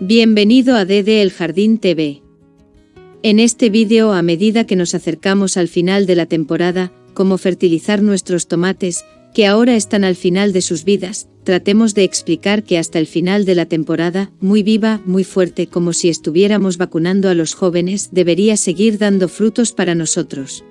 Bienvenido a DD El Jardín TV. En este vídeo a medida que nos acercamos al final de la temporada, cómo fertilizar nuestros tomates, que ahora están al final de sus vidas, tratemos de explicar que hasta el final de la temporada, muy viva, muy fuerte como si estuviéramos vacunando a los jóvenes, debería seguir dando frutos para nosotros.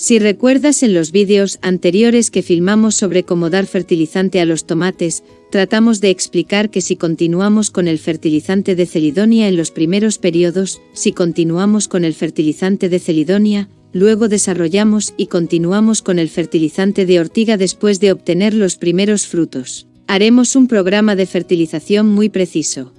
Si recuerdas en los vídeos anteriores que filmamos sobre cómo dar fertilizante a los tomates, tratamos de explicar que si continuamos con el fertilizante de celidonia en los primeros periodos, si continuamos con el fertilizante de celidonia, luego desarrollamos y continuamos con el fertilizante de ortiga después de obtener los primeros frutos. Haremos un programa de fertilización muy preciso.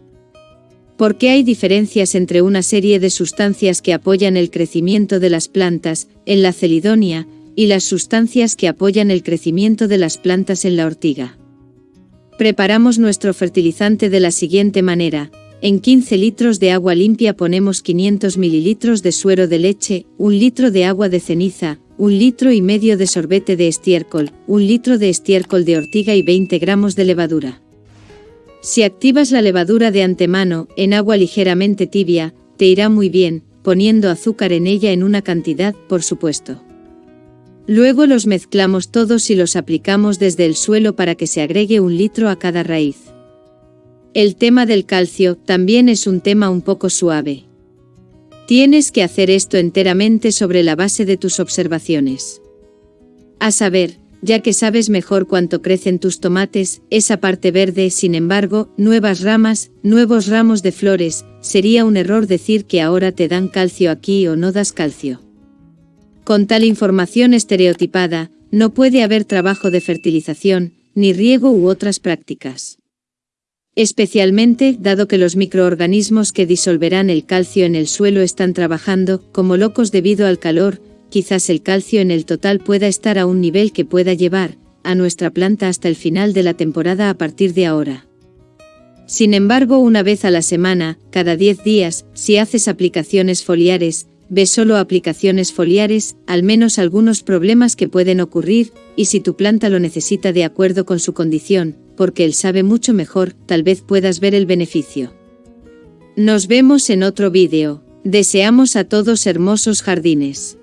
¿Por qué hay diferencias entre una serie de sustancias que apoyan el crecimiento de las plantas, en la celidonia, y las sustancias que apoyan el crecimiento de las plantas en la ortiga? Preparamos nuestro fertilizante de la siguiente manera, en 15 litros de agua limpia ponemos 500 mililitros de suero de leche, un litro de agua de ceniza, un litro y medio de sorbete de estiércol, un litro de estiércol de ortiga y 20 gramos de levadura. Si activas la levadura de antemano, en agua ligeramente tibia, te irá muy bien, poniendo azúcar en ella en una cantidad, por supuesto. Luego los mezclamos todos y los aplicamos desde el suelo para que se agregue un litro a cada raíz. El tema del calcio también es un tema un poco suave. Tienes que hacer esto enteramente sobre la base de tus observaciones. A saber, ya que sabes mejor cuánto crecen tus tomates, esa parte verde, sin embargo, nuevas ramas, nuevos ramos de flores, sería un error decir que ahora te dan calcio aquí o no das calcio. Con tal información estereotipada, no puede haber trabajo de fertilización, ni riego u otras prácticas. Especialmente, dado que los microorganismos que disolverán el calcio en el suelo están trabajando, como locos debido al calor, quizás el calcio en el total pueda estar a un nivel que pueda llevar a nuestra planta hasta el final de la temporada a partir de ahora. Sin embargo, una vez a la semana, cada 10 días, si haces aplicaciones foliares, ve solo aplicaciones foliares, al menos algunos problemas que pueden ocurrir, y si tu planta lo necesita de acuerdo con su condición, porque él sabe mucho mejor, tal vez puedas ver el beneficio. Nos vemos en otro vídeo. Deseamos a todos hermosos jardines.